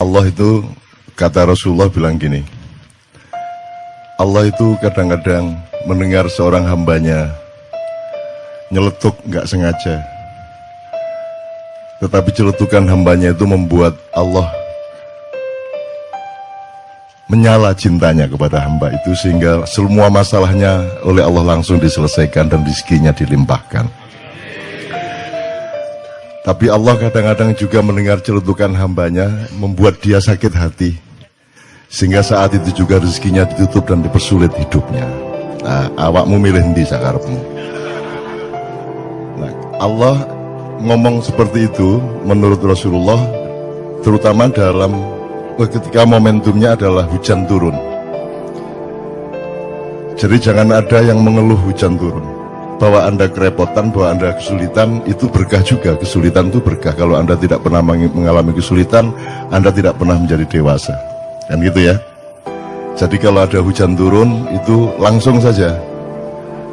Allah itu kata Rasulullah bilang gini Allah itu kadang-kadang mendengar seorang hambanya nyeletuk nggak sengaja tetapi celetukan hambanya itu membuat Allah menyala cintanya kepada hamba itu sehingga semua masalahnya oleh Allah langsung diselesaikan dan rizkinya dilimpahkan. Tapi Allah kadang-kadang juga mendengar celutukan hambanya membuat dia sakit hati. Sehingga saat itu juga rezekinya ditutup dan dipersulit hidupnya. Nah, awakmu milih di sakarepmu. Nah, Allah ngomong seperti itu menurut Rasulullah terutama dalam ketika momentumnya adalah hujan turun. Jadi jangan ada yang mengeluh hujan turun bahwa Anda kerepotan, bahwa Anda kesulitan, itu berkah juga. Kesulitan itu berkah. Kalau Anda tidak pernah mengalami kesulitan, Anda tidak pernah menjadi dewasa. Kan gitu ya. Jadi kalau ada hujan turun, itu langsung saja.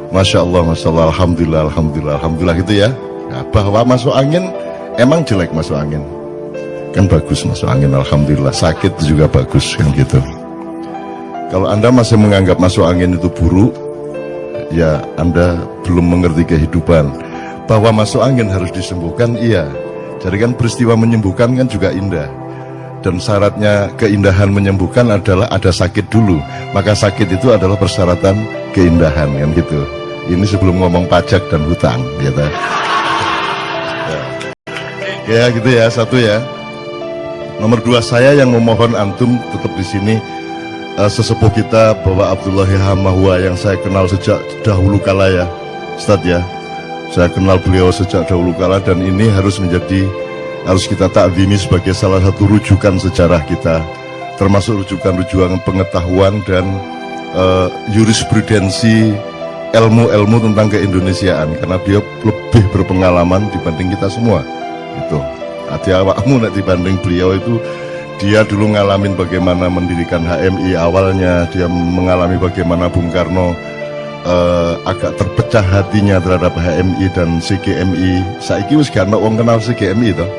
Masya Allah, Masya Allah, Alhamdulillah, Alhamdulillah, Alhamdulillah gitu ya. Nah, bahwa masuk angin, emang jelek masuk angin. Kan bagus masuk angin, Alhamdulillah. Sakit juga bagus, kan gitu. Kalau Anda masih menganggap masuk angin itu buruk, ya Anda belum mengerti kehidupan. Bahwa masuk angin harus disembuhkan, iya. Jadi kan peristiwa menyembuhkan kan juga indah. Dan syaratnya keindahan menyembuhkan adalah ada sakit dulu. Maka sakit itu adalah persyaratan keindahan kan gitu. Ini sebelum ngomong pajak dan hutang, gitu. Ya. ya gitu ya, satu ya. Nomor dua saya yang memohon antum tetap di sini uh, sesepuh kita Bapak Abdullah Hamahwa yang saya kenal sejak dahulu kala ya Ustadz ya. Saya kenal beliau sejak dahulu kala dan ini harus menjadi harus kita takdimi sebagai salah satu rujukan sejarah kita termasuk rujukan-rujukan pengetahuan dan uh, jurisprudensi ilmu-ilmu tentang keindonesiaan karena dia lebih berpengalaman dibanding kita semua itu hati awakmu dibanding beliau itu dia dulu ngalamin bagaimana mendirikan HMI awalnya, dia mengalami bagaimana Bung Karno uh, agak terpecah hatinya terhadap HMI dan CGMI. Saiki wis gak wong kenal CGMI toh.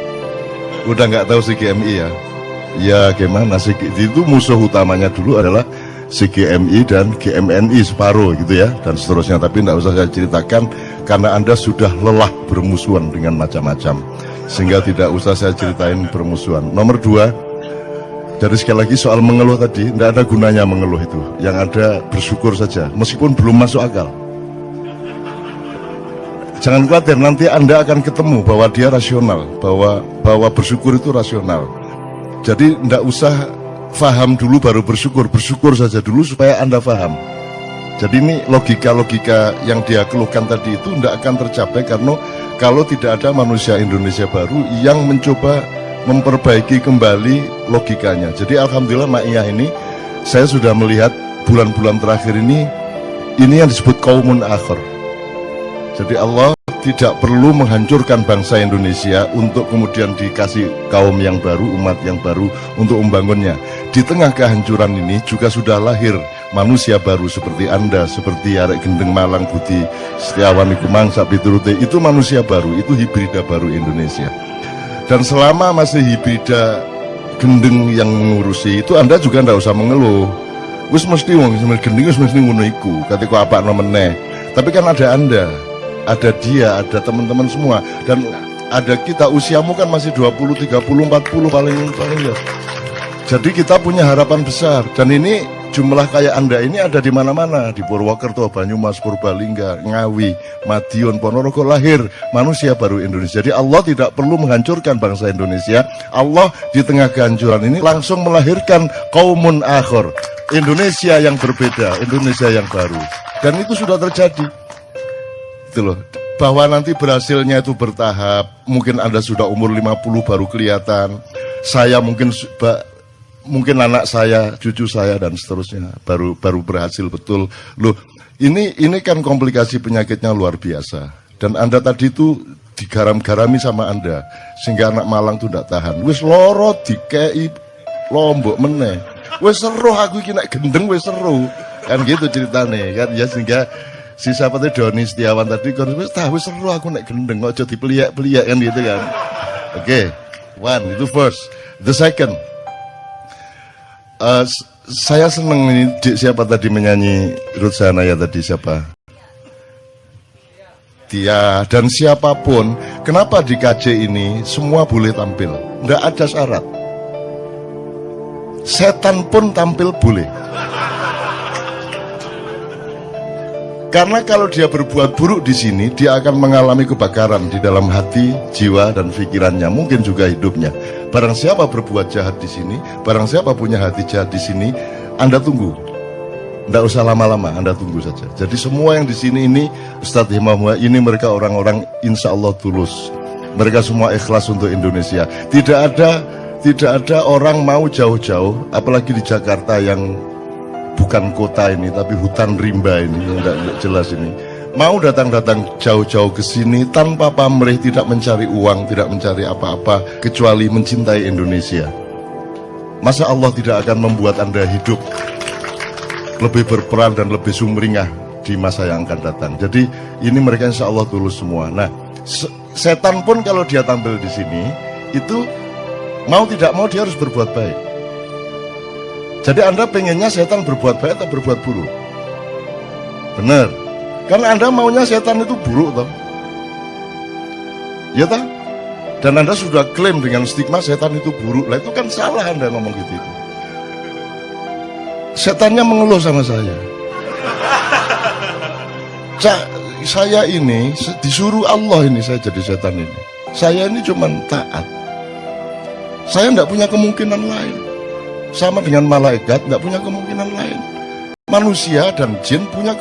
Udah nggak tahu CGMI ya. Ya gimana sih itu musuh utamanya dulu adalah CGMI dan GMNI separuh gitu ya dan seterusnya tapi tidak usah saya ceritakan karena anda sudah lelah bermusuhan dengan macam-macam sehingga tidak usah saya ceritain bermusuhan nomor dua jadi sekali lagi soal mengeluh tadi, tidak ada gunanya mengeluh itu. Yang ada bersyukur saja, meskipun belum masuk akal. Jangan khawatir, nanti Anda akan ketemu bahwa dia rasional, bahwa bahwa bersyukur itu rasional. Jadi tidak usah faham dulu baru bersyukur, bersyukur saja dulu supaya Anda faham. Jadi ini logika-logika yang dia keluhkan tadi itu tidak akan tercapai karena kalau tidak ada manusia Indonesia baru yang mencoba memperbaiki kembali logikanya. Jadi alhamdulillah Ma'iyah ini saya sudah melihat bulan-bulan terakhir ini ini yang disebut kaumun akhir. Jadi Allah tidak perlu menghancurkan bangsa Indonesia untuk kemudian dikasih kaum yang baru, umat yang baru untuk membangunnya. Di tengah kehancuran ini juga sudah lahir manusia baru seperti Anda, seperti Arek Gendeng Malang Budi Setiawan Iku Mangsa Piturute, itu manusia baru, itu hibrida baru Indonesia. Dan selama masih hibrida gendeng yang mengurusi itu Anda juga tidak usah mengeluh. Wis mesti wong gendeng wis mesti ngono iku. Ketika apa nomene. Tapi kan ada Anda, ada dia, ada teman-teman semua dan ada kita usiamu kan masih 20, 30, 40 paling paling ya. Jadi kita punya harapan besar dan ini jumlah kayak Anda ini ada di mana-mana, di Purwokerto, Banyumas, Purbalingga, Ngawi, Madiun, Ponorogo lahir manusia baru Indonesia. Jadi Allah tidak perlu menghancurkan bangsa Indonesia. Allah di tengah kehancuran ini langsung melahirkan kaumun akhir, Indonesia yang berbeda, Indonesia yang baru. Dan itu sudah terjadi. Itu loh. Bahwa nanti berhasilnya itu bertahap, mungkin Anda sudah umur 50 baru kelihatan. Saya mungkin mungkin anak saya, cucu saya dan seterusnya baru baru berhasil betul. Loh, ini ini kan komplikasi penyakitnya luar biasa. Dan Anda tadi itu digaram-garami sama Anda sehingga anak Malang tuh tidak tahan. Wis loro dikei lombok meneh. Wis seru aku iki nek gendeng wis seru. Kan gitu ceritane kan ya sehingga si siapa tuh Doni Setiawan tadi kan wis tahu seru aku nek gendeng kok jadi peliak-peliak kan gitu kan. Oke. Okay. One, itu first. The second, S- saya seneng ini siapa tadi menyanyi Ruth Sahanaya tadi siapa? Tia dan siapa pun, kenapa di KJ ini semua boleh tampil? Tidak ada syarat. Setan pun tampil boleh. Karena kalau dia berbuat buruk di sini, dia akan mengalami kebakaran di dalam hati, jiwa, dan pikirannya, mungkin juga hidupnya. Barang siapa berbuat jahat di sini, barang siapa punya hati jahat di sini, Anda tunggu. Tidak usah lama-lama, Anda tunggu saja. Jadi semua yang di sini ini, Ustadz Himam, ini mereka orang-orang insya Allah tulus. Mereka semua ikhlas untuk Indonesia. Tidak ada tidak ada orang mau jauh-jauh, apalagi di Jakarta yang bukan kota ini tapi hutan rimba ini tidak tidak jelas ini. Mau datang-datang jauh-jauh ke sini tanpa pamrih tidak mencari uang tidak mencari apa-apa kecuali mencintai Indonesia. Masa Allah tidak akan membuat anda hidup lebih berperan dan lebih sumringah di masa yang akan datang? Jadi ini mereka insya Allah tulus semua. Nah se- setan pun kalau dia tampil di sini itu mau tidak mau dia harus berbuat baik jadi Anda pengennya setan berbuat baik atau berbuat buruk? Benar. Karena Anda maunya setan itu buruk toh. Ya toh? Dan Anda sudah klaim dengan stigma setan itu buruk. Lah itu kan salah Anda ngomong gitu itu. Setannya mengeluh sama saya. Sa- saya ini disuruh Allah ini saya jadi setan ini. Saya ini cuman taat. Saya tidak punya kemungkinan lain sama dengan malaikat tidak punya kemungkinan lain. Manusia dan jin punya